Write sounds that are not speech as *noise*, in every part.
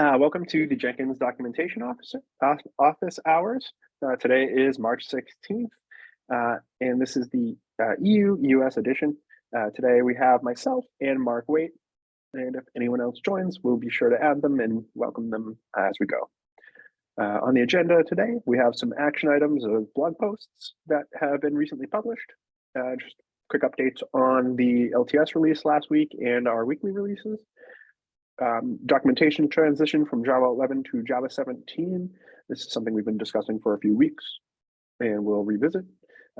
Uh, welcome to the Jenkins Documentation Officer uh, Office Hours. Uh, today is March 16th, uh, and this is the uh, EU US edition. Uh, today we have myself and Mark Waite, and if anyone else joins, we'll be sure to add them and welcome them as we go. on the agenda today, we have some action items of blog posts that have been recently published. just quick updates on the LTS release last week and our weekly releases um, documentation transition from Java 11 to Java 17. This is something we've been discussing for a few weeks and we'll revisit.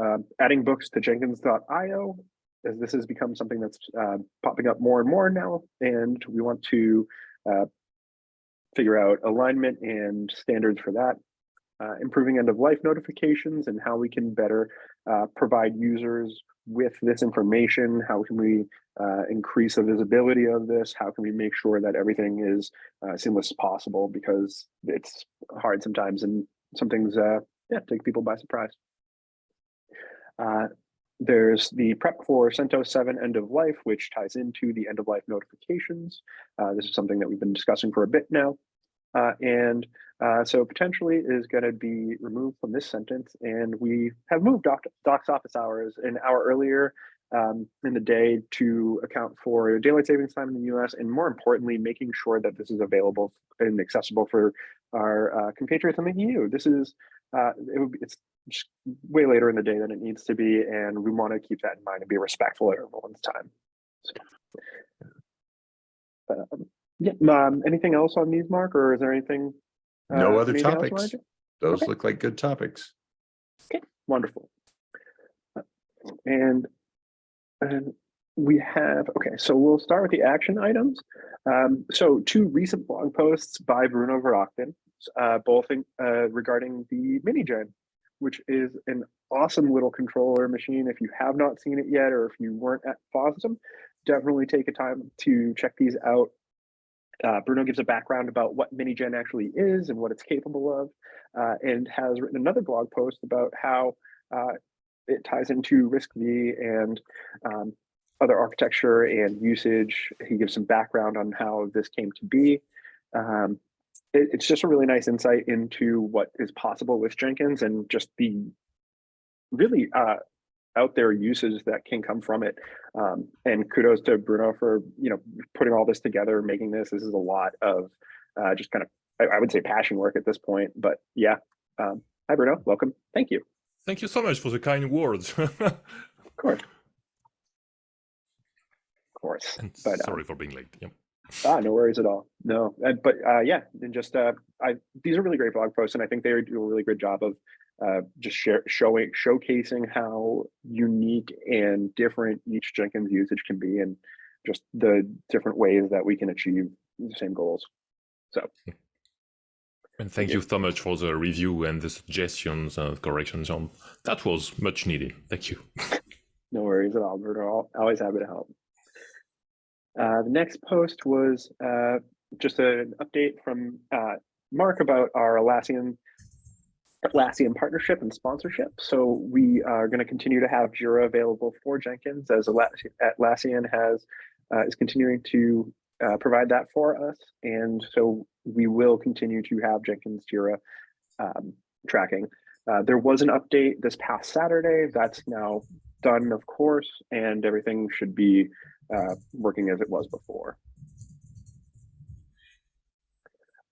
Uh, adding books to jenkins.io as this has become something that's uh, popping up more and more now and we want to uh, figure out alignment and standards for that. Uh, improving end of life notifications and how we can better uh, provide users with this information? How can we uh, increase the visibility of this? How can we make sure that everything is uh, seamless as possible? Because it's hard sometimes and some things uh, yeah, take people by surprise. Uh, there's the prep for CentOS 7 end of life, which ties into the end of life notifications. Uh, this is something that we've been discussing for a bit now. Uh, and uh, so potentially is going to be removed from this sentence. And we have moved doc Doc's office hours an hour earlier um, in the day to account for daylight savings time in the US, and more importantly, making sure that this is available and accessible for our uh, compatriots in the EU. This is, uh, it would be, it's way later in the day than it needs to be, and we want to keep that in mind and be respectful of everyone's time. So, um, yeah. Um, anything else on these, Mark, or is there anything? Uh, no other topics. Those okay. look like good topics. Okay, wonderful. And, and we have, okay, so we'll start with the action items. Um, so two recent blog posts by Bruno Verachten, uh, both in, uh, regarding the MiniJen, which is an awesome little controller machine. If you have not seen it yet, or if you weren't at FOSDEM, definitely take a time to check these out. Uh, Bruno gives a background about what MiniJen actually is and what it's capable of, uh, and has written another blog post about how uh, it ties into RISC-V and um, other architecture and usage. He gives some background on how this came to be. Um, it, it's just a really nice insight into what is possible with Jenkins and just the really uh, out there uses that can come from it. Um, and kudos to Bruno for you know putting all this together, making this. This is a lot of uh, just kind of I, I, would say passion work at this point. But yeah, um, hi Bruno, welcome. Thank you. Thank you so much for the kind words. *laughs* of course. Of course. And but, sorry um, for being late. Yep. Ah, no worries at all. No, but uh, yeah, and just uh, I these are really great blog posts, and I think they do a really good job of uh, just share, showing showcasing how unique and different each Jenkins usage can be, and just the different ways that we can achieve the same goals. So. And thank you so much for the review and the suggestions and corrections. On that was much needed. Thank you. *laughs* no worries at all, Berto. Always happy to help. Uh, the next post was uh, just an update from uh, Mark about our Atlassian Atlassian partnership and sponsorship. So we are going to continue to have Jira available for Jenkins as Atlassian has uh, is continuing to uh, provide that for us. And so we will continue to have Jenkins Jira um, tracking. Uh, there was an update this past Saturday. That's now done, of course, and everything should be uh, working as it was before.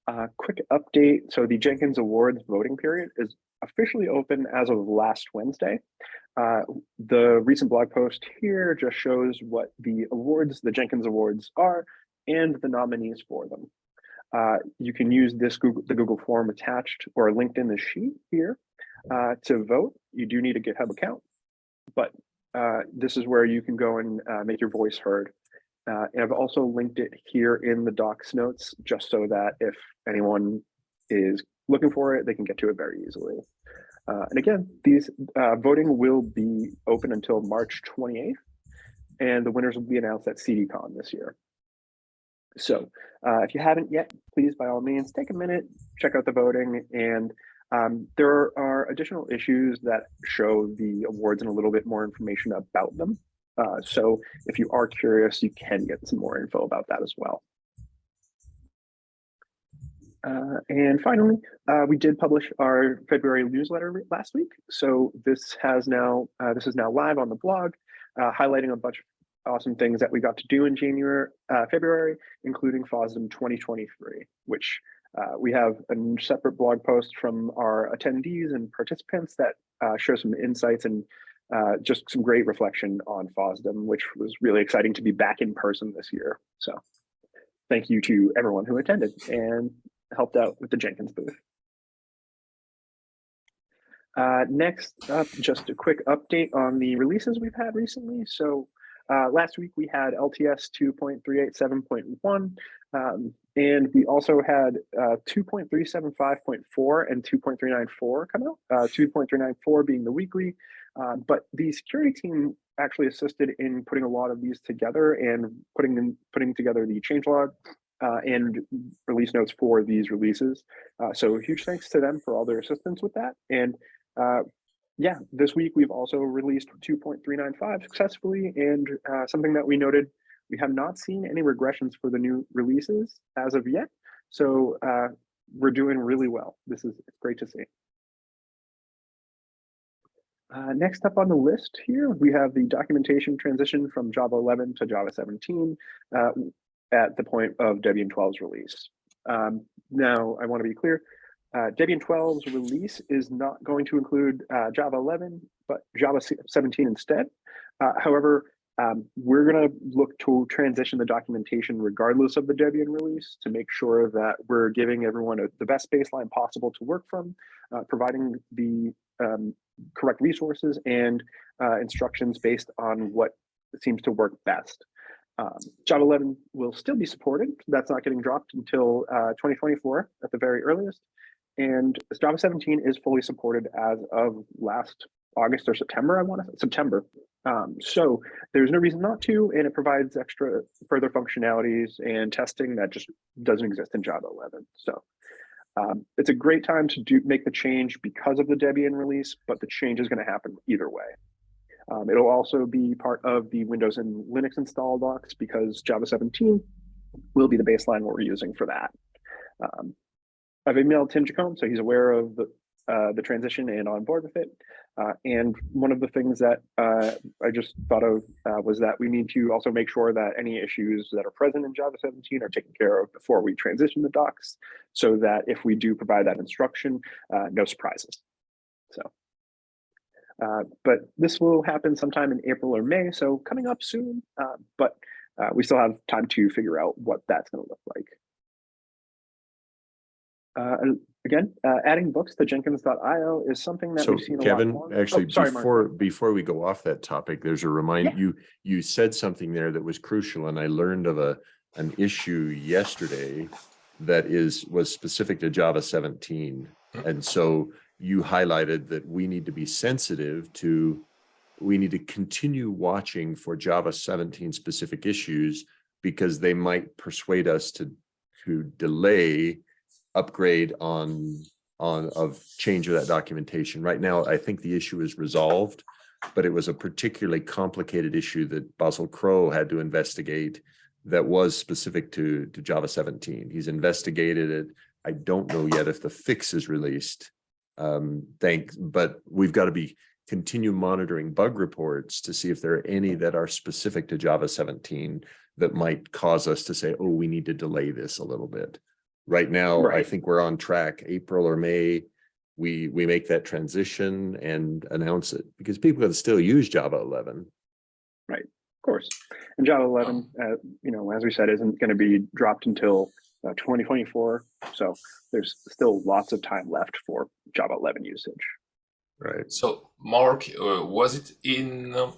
Uh, quick update. So the Jenkins Awards voting period is officially open as of last Wednesday. Uh, the recent blog post here just shows what the awards, the Jenkins Awards are, and the nominees for them. Uh, you can use this Google, the Google form attached or linked in the sheet here uh, to vote. You do need a GitHub account, but uh, this is where you can go and uh, make your voice heard. Uh, and I've also linked it here in the docs notes, just so that if anyone is looking for it, they can get to it very easily. Uh, and again, these uh, voting will be open until March 28th, and the winners will be announced at CDCon this year. So uh, if you haven't yet, please, by all means, take a minute, check out the voting, and um, there are additional issues that show the awards and a little bit more information about them. Uh, so if you are curious, you can get some more info about that as well. Uh, and finally, uh, we did publish our February newsletter last week. So this has now uh, this is now live on the blog, uh, highlighting a bunch of awesome things that we got to do in January, uh, February, including FOSDEM 2023, which we have a separate blog post from our attendees and participants that uh, share some insights and uh, just some great reflection on FOSDEM, which was really exciting to be back in person this year. So thank you to everyone who attended and helped out with the Jenkins booth. Uh, next up, just a quick update on the releases we've had recently. So uh, last week we had LTS 2.387.1, um, and we also had uh, 2.375.4 and 2.394 come out, uh, 2.394 being the weekly. Uh, but the security team actually assisted in putting a lot of these together and putting them, putting together the changelog uh, and release notes for these releases. Uh, so huge thanks to them for all their assistance with that. And uh, yeah, this week we've also released 2.395 successfully. And uh, something that we noted, we have not seen any regressions for the new releases as of yet. So uh, we're doing really well. This is great to see. Uh, next up on the list here, we have the documentation transition from Java 11 to Java 17 uh, at the point of Debian 12's release. Um, now, I want to be clear, uh, Debian 12's release is not going to include uh, Java 11, but Java 17 instead. Uh, however, um, we're going to look to transition the documentation regardless of the Debian release to make sure that we're giving everyone a, the best baseline possible to work from, uh, providing the um, correct resources and uh, instructions based on what seems to work best. Um, Java 11 will still be supported. That's not getting dropped until uh, 2024 at the very earliest. And Java 17 is fully supported as of last August or September, I want to September. Um, so there's no reason not to, and it provides extra further functionalities and testing that just doesn't exist in Java 11. So um, it's a great time to do make the change because of the Debian release, but the change is going to happen either way. Um, it'll also be part of the Windows and Linux install docs because Java 17 will be the baseline we're using for that. Um, I've emailed Tim Jacomb, so he's aware of the, uh, the transition and on board with it. Uh, and one of the things that uh, I just thought of uh, was that we need to also make sure that any issues that are present in Java 17 are taken care of before we transition the docs, so that if we do provide that instruction, uh, no surprises. So. Uh, but this will happen sometime in April or May, so coming up soon, uh, but we still have time to figure out what that's going to look like. Uh, again, uh, adding books to jenkins.io is something that So we've seen a Kevin, lot more. actually, Oh, sorry, Mark. before, before we go off that topic, there's a reminder, Yeah. you, you said something there that was crucial and I learned of a, an issue yesterday that is, was specific to Java seventeen. And so you highlighted that we need to be sensitive to, we need to continue watching for Java seventeen specific issues because they might persuade us to, to delay upgrade on, on, of change of that documentation. Right now, I think the issue is resolved, but it was a particularly complicated issue that Basil Crow had to investigate that was specific to, to Java 17. He's investigated it. I don't know yet if the fix is released. Um, thanks, but we've got to be continue monitoring bug reports to see if there are any that are specific to Java 17 that might cause us to say, oh, we need to delay this a little bit. Right now, I think we're on track, April or May, we, we make that transition and announce it because people can still use Java 11. Right, Of course. And Java 11, uh, you know, as we said, isn't going to be dropped until uh, 2024. So there's still lots of time left for Java 11 usage. Right. So, Mark, uh, was it in uh,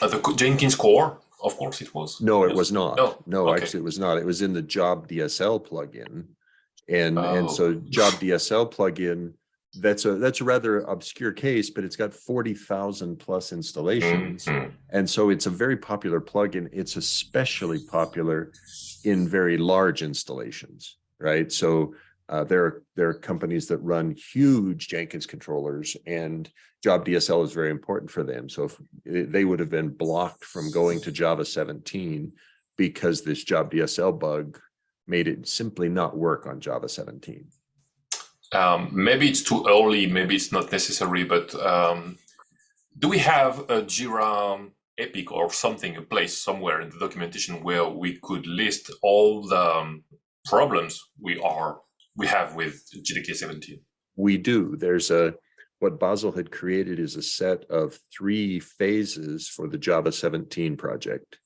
the Jenkins core? Of course, it was. No, it was not. No, No, okay. actually, it was not. It was in the Job DSL plugin. And, and Oh. so Job DSL plugin, that's a, that's a rather obscure case, but it's got forty thousand plus installations. Mhm. And so it's a very popular plugin. It's especially popular in very large installations, right? So uh, there are there are companies that run huge Jenkins controllers, and Job DSL is very important for them. So if eh, they would have been blocked from going to Java 17 because this Job DSL bug made it simply not work on Java 17. Um, maybe it's too early, maybe it's not necessary, but um, do we have a Jira Epic or something, a place somewhere in the documentation where we could list all the um, problems we are we have with JDK 17? We do. There's a, what Basil had created is a set of three phases for the Java 17 project.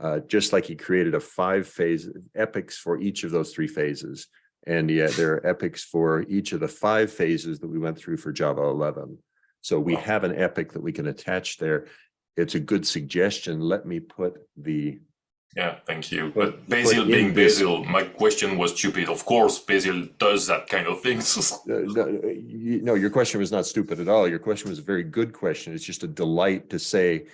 Uh, just like he created a five phase epics for each of those three phases. And yet there are epics for each of the five phases that we went through for Java 11. So we Wow. have an epic that we can attach there. It's a good suggestion. Let me put the, Yeah, thank you. But- But but Basil in being Basil, my question was stupid. Of course, Basil does that kind of things. *laughs* Uh, no, uh, you- no, your question was not stupid at all. Your question was a very good question. It's just a delight to say,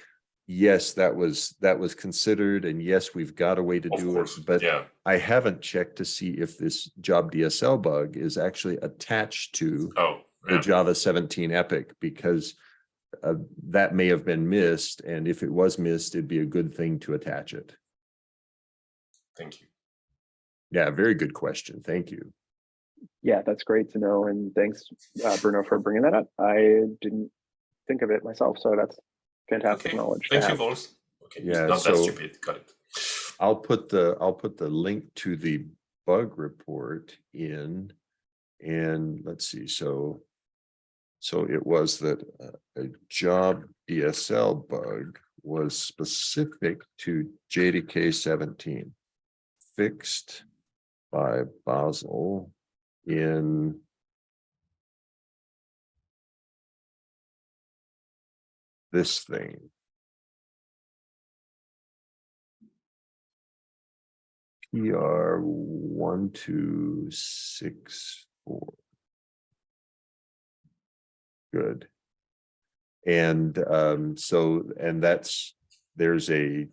yes, that was, that was considered, and yes, we've got a way to of do course, it. But yeah. I haven't checked to see if this job DSL bug is actually attached to Oh, the. Java 17 epic, because uh, that may have been missed, and if it was missed, it'd be a good thing to attach it. Thank you. Yeah, very good question. Thank you. Yeah, that's great to know. And thanks, uh, Bruno, for bringing that up. I didn't think of it myself, so that's fantastic Okay, knowledge. Thank you, have. Vols. Okay, it's Yeah, not that so- stupid. Got it. I'll put the, I'll put the link to the bug report in. And let's see, so. So it was that uh, a job DSL bug was specific to JDK seventeen. Fixed by Basil in. This thing. PR one, two, six, four. Good. And um, so, and that's, there's a.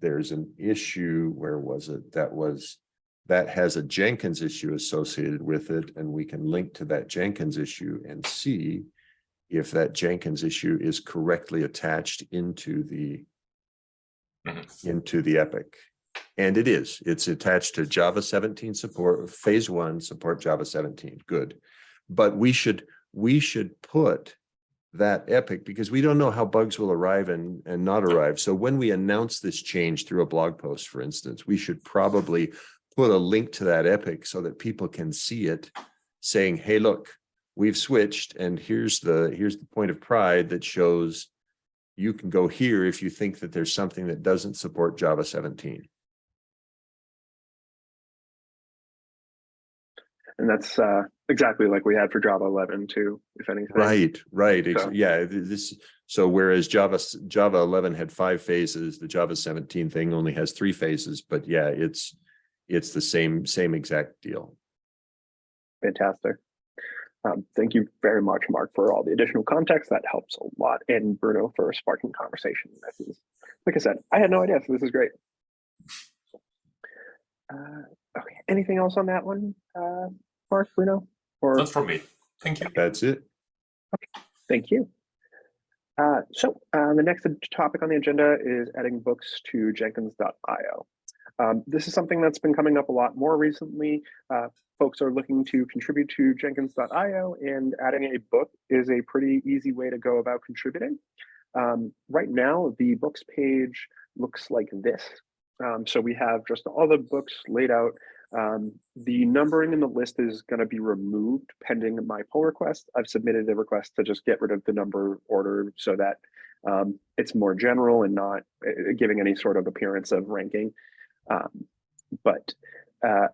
There's an issue, where was it? That was, that has a Jenkins issue associated with it, and we can link to that Jenkins issue and see. If that Jenkins issue is correctly attached into the. Mhm. Into the epic. And it is, it's attached to Java seventeen support, phase one, support Java seventeen, good. But we should, we should put that epic because we don't know how bugs will arrive and, and not arrive. So when we announce this change through a blog post, for instance, we should probably put a link to that epic so that people can see it saying, hey, look, we've switched and here's the, here's the point of pride that shows you can go here if you think that there's something that doesn't support Java 17. And that's uh, exactly like we had for Java 11 too, if anything. Right, right. So- Yeah, this, so whereas Java, Java eleven had five phases, the Java seventeen thing only has three phases, but yeah, it's, it's the same, same exact deal. Fantastic. Um, thank you very much, Mark, for all the additional context. That helps a lot. And Bruno for sparking conversation. This is, like I said, I had no idea, so this is great. Uh, okay, anything else on that one, uh, Mark, Bruno? Or Not from me. Thank you. That's it. Okay. Thank you. Uh, so uh, the next topic on the agenda is adding books to Jenkins.io. Um, this is something that's been coming up a lot more recently. Uh, folks are looking to contribute to Jenkins.io, and adding a book is a pretty easy way to go about contributing. Um, right now, the books page looks like this. Um, so we have just all the books laid out. Um, the numbering in the list is going to be removed pending my pull request. I've submitted a request to just get rid of the number order so that um, it's more general and not uh, giving any sort of appearance of ranking. Um, but uh,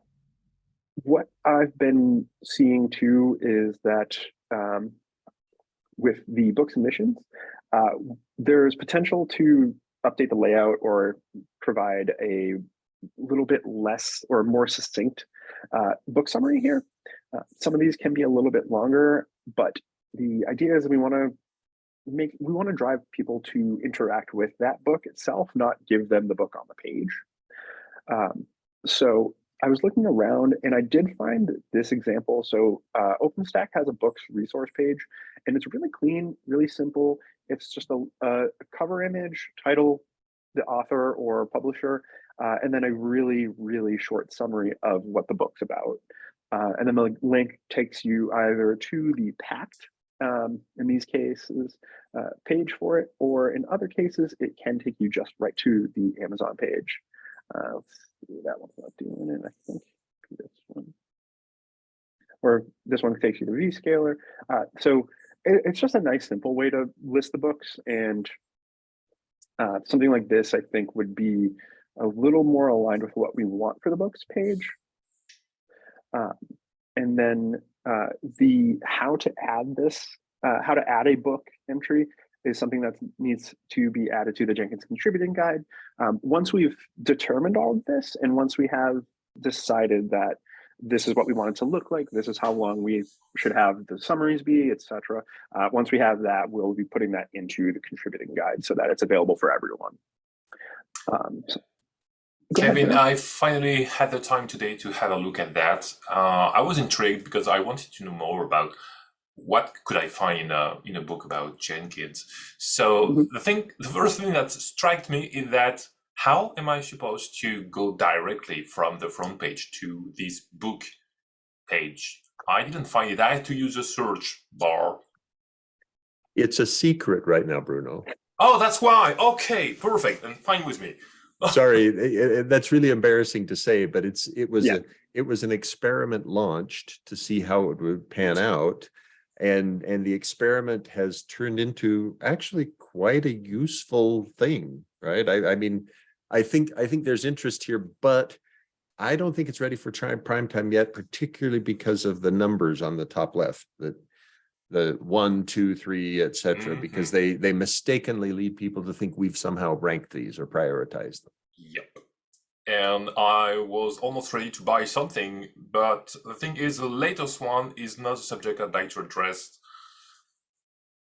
what I've been seeing too is that um, with the book submissions, uh, there's potential to update the layout or provide a little bit less or more succinct uh, book summary here. Uh, some of these can be a little bit longer, but the idea is we want to make we want to drive people to interact with that book itself, not give them the book on the page. Um, so I was looking around and I did find this example. So uh, OpenStack has a books resource page and it's really clean, really simple. It's just a, a cover image, title, the author or publisher. Uh, and then a really, really short summary of what the book's about. Uh, and then the link takes you either to the Packt, um, in these cases, uh, page for it, or in other cases, it can take you just right to the Amazon page. Uh, that one's not doing it, I think. This one. Or this one takes you to Vscaler. Uh, so it, it's just a nice, simple way to list the books. And uh, something like this, I think, would be a little more aligned with what we want for the books page. Uh, and then uh, the how to add this, uh, how to add a book entry is something that needs to be added to the Jenkins contributing guide. Um, once we've determined all of this, and once we have decided that this is what we want it to look like, this is how long we should have the summaries be, etc. Uh, once we have that, we'll be putting that into the contributing guide so that it's available for everyone. Um, so, Kevin. I finally had the time today to have a look at that. Uh, I was intrigued because I wanted to know more about what could I find in a in a book about Jenkins. So Mhm. the thing, the first thing that struck me is that how am I supposed to go directly from the front page to this book page? I didn't find it. I had to use a search bar. It's a secret right now, Bruno. Oh, that's why. Okay, perfect, and fine with me. Sorry, i- i- that's really embarrassing to say, but it's, it was, Yeah. a it was an experiment launched to see how it would pan out. And, and the experiment has turned into actually quite a useful thing, right? I, I mean, I think, I think there's interest here, but I don't think it's ready for prime, prime time yet, particularly because of the numbers on the top left, that the one, two, three, et cetera, because they, they mistakenly lead people to think we've somehow ranked these or prioritized them. Yep. And I was almost ready to buy something, but the thing is, the latest one is not a subject I'd like to address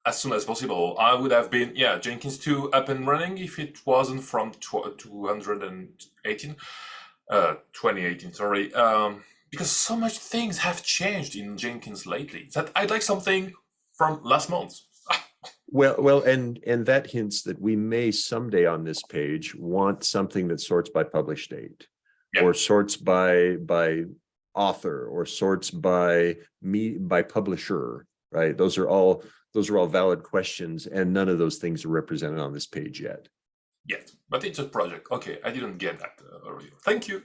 as soon as possible. I would have been, yeah, Jenkins 2 up and running if it wasn't from tw 218, uh, 2018, sorry. Um, because so much things have changed in Jenkins lately that I'd like something from last month. Well, well, and, and that hints that we may someday on this page want something that sorts by published date. Yeah. Or sorts by, by author, or sorts by me, by publisher, right? Those are all, those are all valid questions, and none of those things are represented on this page yet. Yet, but it's a project. Okay, I didn't get that uh, earlier. Thank you.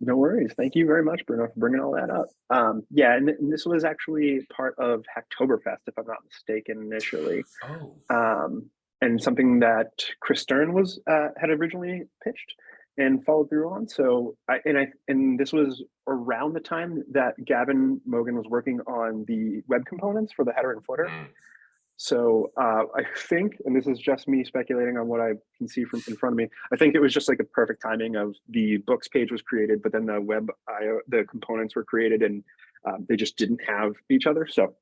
No worries. Thank you very much, Bruno, for bringing all that up. Um, yeah, and, and this was actually part of Hacktoberfest, if I'm not mistaken, initially, Oh. um, and something that Chris Stern was uh, had originally pitched and followed through on. So, I and I and this was around the time that Gavin Mogan was working on the web components for the header and footer. So uh, I think, and this is just me speculating on what I can see from in front of me. I think it was just like a perfect timing of the books page was created, but then the web the components were created, and um, they just didn't have each other. So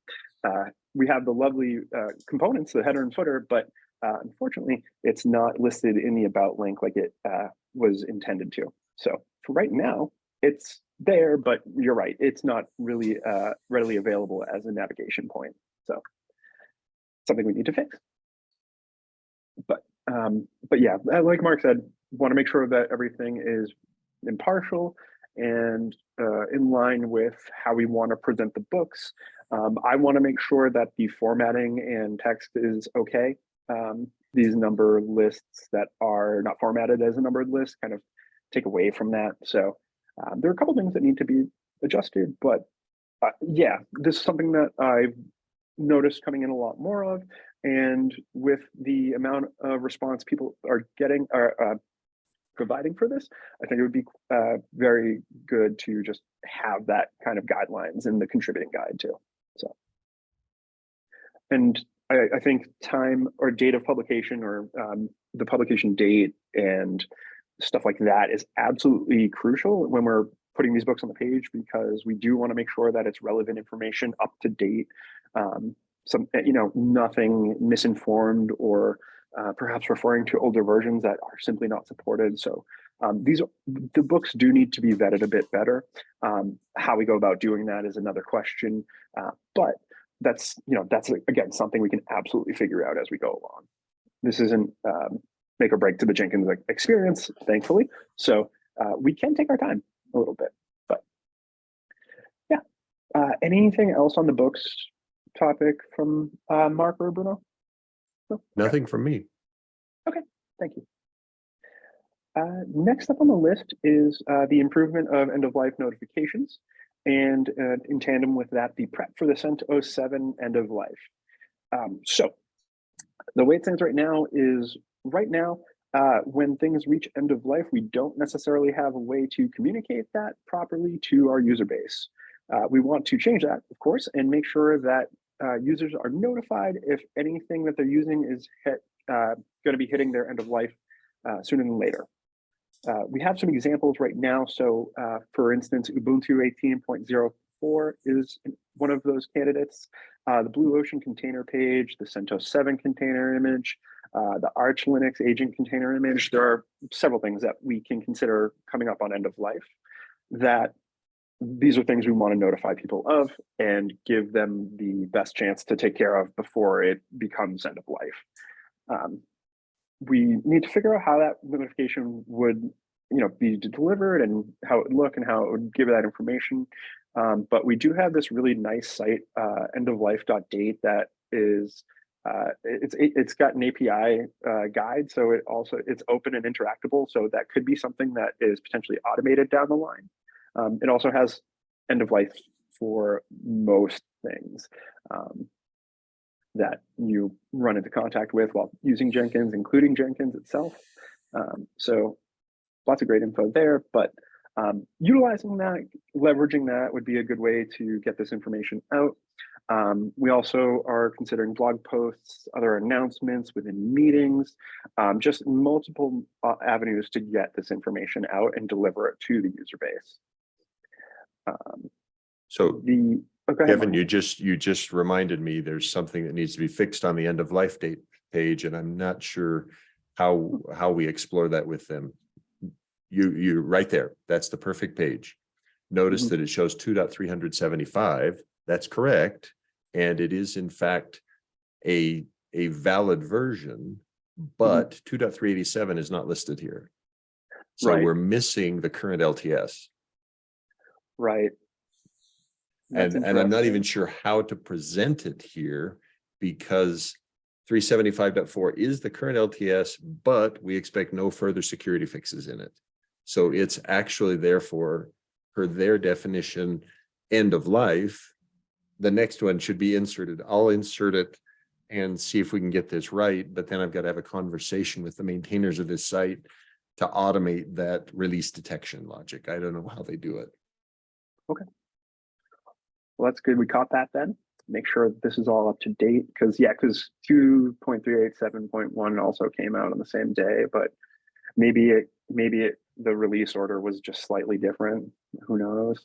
uh, we have the lovely uh, components, the header and footer, but uh, unfortunately, it's not listed in the about link like it uh, was intended to. So for right now, it's there, but you're right, it's not really uh, readily available as a navigation point. So something we need to fix. But um, but yeah, uh, like Mark said, want to make sure that everything is impartial and uh, in line with how we want to present the books. Um, I want to make sure that the formatting and text is okay. Um, these number lists that are not formatted as a numbered list kind of take away from that. So um, there are a couple things that need to be adjusted, but uh, yeah, this is something that I've noticed coming in a lot more of. And with the amount of response people are getting, are uh, providing for this, I think it would be uh, very good to just have that kind of guidelines in the contributing guide too. So, and I, I think time or date of publication or um, the publication date and stuff like that is absolutely crucial when we're putting these books on the page because we do want to make sure that it's relevant information up to date. Um, some you know nothing misinformed or uh, perhaps referring to older versions that are simply not supported. So um, these the books do need to be vetted a bit better. Um, how we go about doing that is another question uh, but that's you know that's again something we can absolutely figure out as we go along. This isn't um, make or break to the Jenkins experience, thankfully. So uh, we can take our time a little bit, but yeah. Uh, anything else on the books topic from uh, Mark or Bruno? No? Okay. Nothing from me. Okay, thank you. Uh, next up on the list is uh, the improvement of end of life notifications. And uh, in tandem with that, the prep for the CentOS 7 end of life. Um, so the way it stands right now is right now, uh, when things reach end of life, we don't necessarily have a way to communicate that properly to our user base. Uh, we want to change that, of course, and make sure that uh, users are notified if anything that they're using is uh, going to be hitting their end of life uh, sooner than later. Uh, we have some examples right now. So for instance, Ubuntu 18.04 is one of those candidates. The Blue Ocean container page, the CentOS 7 container image, uh, the Arch Linux agent container image. There are several things that we can consider coming up on end of life that these are things we want to notify people of and give them the best chance to take care of before it becomes end of life. Um, we need to figure out how that notification would you know be delivered and how it would look and how it would give that information um, but we do have this really nice site uh, endoflife.date that is uh, it's it, it's got an API uh, guide so it also it's open and interactable so that could be something that is potentially automated down the line um, it also has end of life for most things um, that you run into contact with while using Jenkins, including Jenkins itself. Um, so lots of great info there, but um, utilizing that, leveraging that would be a good way to get this information out. Um, we also are considering blog posts, other announcements within meetings, um, just multiple uh, avenues to get this information out and deliver it to the user base. Um, So the oh, Kevin, you just, you just reminded me there's something that needs to be fixed on the end of life date page and I'm not sure how, how we explore that with them. You, you, right there, that's the perfect page. Notice Mhm. that it shows 2.375. that's correct. And it is in fact a, a valid version, mm-hmm. but 2.387 is not listed here. So Right. we're missing the current LTS. right. That's And, and I'm not even sure how to present it here because 375.4 is the current LTS, but we expect no further security fixes in it. So it's actually therefore, per their definition, end of life. The next one should be inserted. I'll insert it and see if we can get this right, but then I've got to have a conversation with the maintainers of this site to automate that release detection logic. I don't know how they do it. Okay. Well, that's good. We caught that then. Make sure this is all up to date because yeah, because two point three eight seven point one also came out on the same day, but maybe it maybe it the release order was just slightly different. Who knows?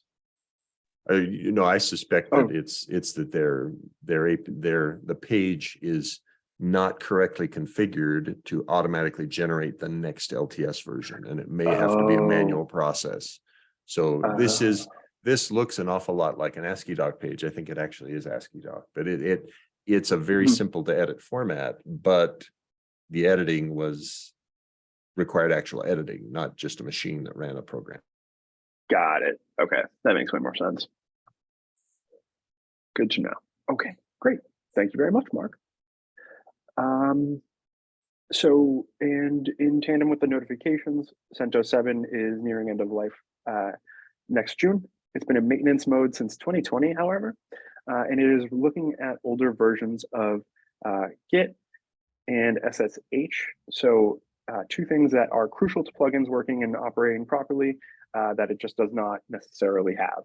Uh, you know, I suspect Oh. that it's, it's that their, their, their, the page is not correctly configured to automatically generate the next LTS version, and it may have to be a Oh. manual process. So this is, Uh. this looks an awful lot like an AsciiDoc page. I think it actually is AsciiDoc, but it, it, it's a very Mhm. simple to edit format, but the editing was required actual editing, not just a machine that ran a program. Got it. Okay, that makes way more sense. Good to know. Okay, great. Thank you very much, Mark. Um, so, and in tandem with the notifications, CentOS 7 is nearing end of life uh, next June. It's been in maintenance mode since 2020, however, uh, and it is looking at older versions of uh, Git and SSH. So uh, two things that are crucial to plugins working and operating properly uh, that it just does not necessarily have.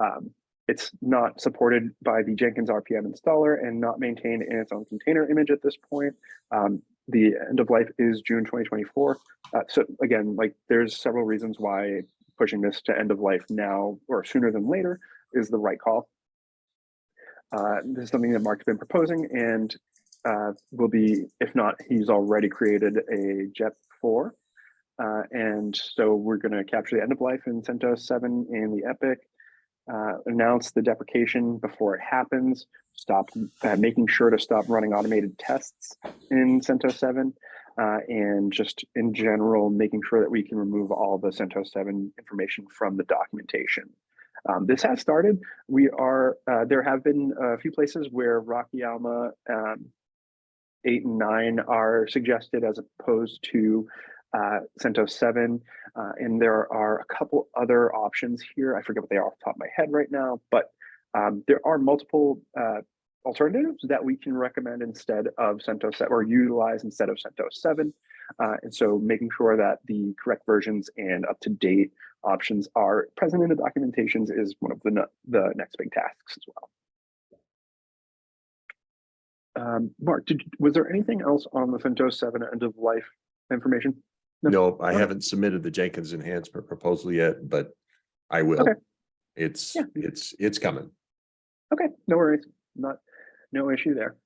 Um, it's not supported by the Jenkins RPM installer and not maintained in its own container image at this point. Um, the end of life is June 2024. Uh, so again, like there's several reasons why pushing this to end of life now or sooner than later is the right call. Uh, this is something that Mark's been proposing and uh, will be, if not, he's already created a JEP 4. Uh, and so we're going to capture the end of life in CentOS 7 in the Epic, uh, announce the deprecation before it happens, stop uh, making sure to stop running automated tests in CentOS 7, uh, and just in general, making sure that we can remove all the CentOS 7 information from the documentation. Um, this has started. We are, uh, there have been a few places where Rocky Alma um, 8 and 9 are suggested as opposed to uh, CentOS 7. Uh, and there are a couple other options here. I forget what they are off the top of my head right now, but um, there are multiple uh, alternatives that we can recommend instead of CentOS 7 or utilize instead of CentOS 7. Uh, and so making sure that the correct versions and up-to-date options are present in the documentations is one of the, the next big tasks as well. Um, Mark, did, was there anything else on the CentOS 7 end of life information? No. I Okay. haven't submitted the Jenkins enhancement proposal yet, but I will. Okay. It's, Yeah. it's, it's coming. Okay, no worries, not, no issue there.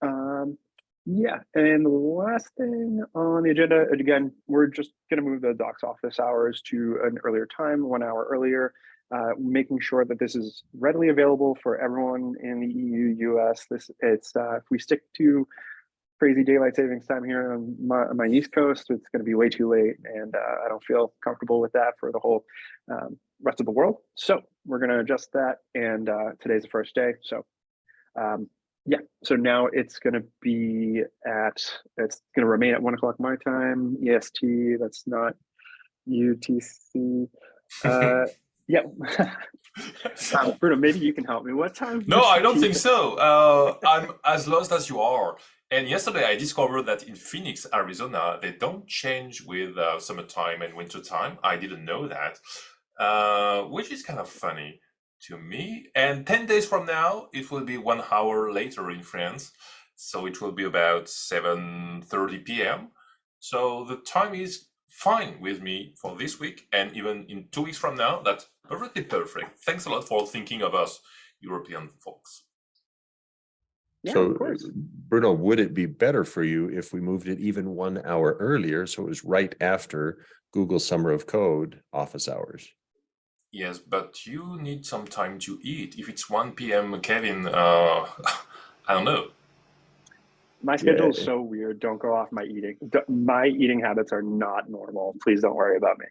Um, yeah, and the last thing on the agenda, and again, we're just gonna move the docs office hours to an earlier time, one hour earlier. Uh, making sure that this is readily available for everyone in the EU, US. This, it's, uh, if we stick to crazy daylight savings time here on my, on my East Coast, it's gonna be way too late. And, uh, I don't feel comfortable with that for the whole, um, rest of the world. So we're going to adjust that. And uh, today's the first day. So um, yeah, so now it's going to be at, it's going to remain at one o'clock my time, EST. That's not UTC. *laughs* Uh, yeah. um, Bruno, maybe you can help me. What time? No, I don't think so. Uh, I'm as lost as you are. And yesterday I discovered that in Phoenix, Arizona, they don't change with uh, summertime and wintertime. I didn't know that, uh, which is kind of funny to me. And 10 days from now, it will be one hour later in France. So it will be about 7.30 p.m. So the time is fine with me for this week. And even in two weeks from now, that's perfectly perfect. Thanks a lot for thinking of us European folks. Yeah, So. Bruno, would it be better for you if we moved it even one hour earlier? So it was right after Google Summer of Code office hours? Yes, but you need some time to eat. If it's 1 p.m., Kevin, uh, *laughs* I don't know. My schedule is Yeah. so weird. Don't go off my eating. My eating habits are not normal. Please don't worry about me.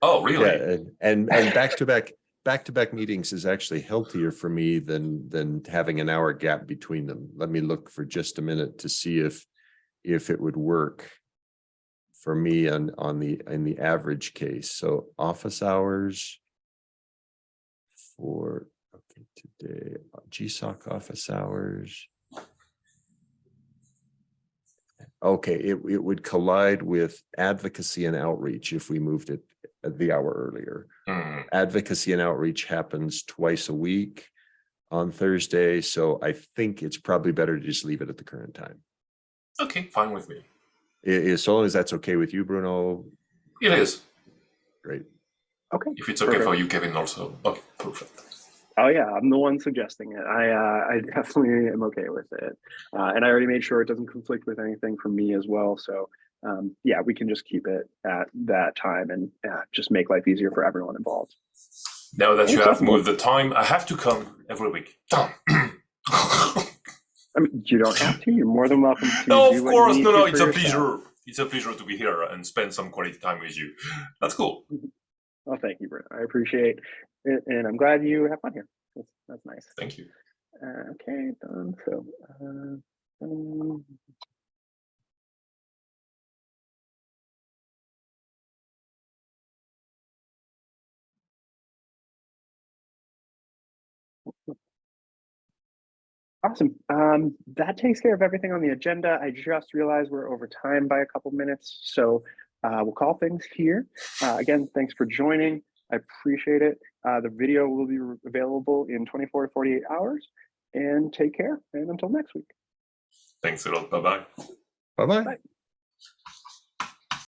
Oh, really? Yeah, and, and, and back to back, back to back meetings is actually healthier for me than, than having an hour gap between them. Let me look for just a minute to see if, if it would work for me on, on the, in the average case. So office hours for, okay, today, GSOC office hours. Okay, it, it would collide with advocacy and outreach if we moved it the hour earlier. Hmm. Advocacy and outreach happens twice a week on Thursday, so I think it's probably better to just leave it at the current time. Okay, fine with me. I- As long as that's okay with you, Bruno, It is. great. Okay. If it's okay for you, Kevin, also. Okay, perfect. Oh yeah, I'm the one suggesting it. I uh, I *laughs* definitely am okay with it, uh, and I already made sure it doesn't conflict with anything for me as well. So um, yeah, we can just keep it at that time and uh, just make life easier for everyone involved. Now that you have moved the time, I have to come every week. Done. I mean, you don't have to. You're more than welcome to. no, of course. No, no, it's a yourself. pleasure. It's a pleasure to be here and spend some quality time with you. That's cool. Well, thank you, Bruno. I appreciate it, and I'm glad you have fun here. That's, that's nice. Thank you. Uh, okay, done. So, uh, um, Awesome. Um, that takes care of everything on the agenda. I just realized we're over time by a couple minutes, so uh, we'll call things here. Uh, again, thanks for joining. I appreciate it. Uh, the video will be available in 24 to 48 hours. And take care. And until next week. Thanks a lot. Bye bye. Bye-bye. Bye.